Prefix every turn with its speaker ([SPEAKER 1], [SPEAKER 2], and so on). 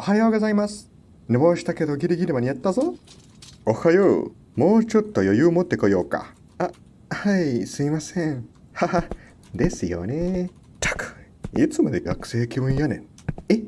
[SPEAKER 1] おはようございます。寝坊したけどギリギリ間に合ったぞ。おはよう。もうちょっと余裕持ってこようか。あ、はい、すいません。はは、ですよね。たく、いつまで学生気分やねん。え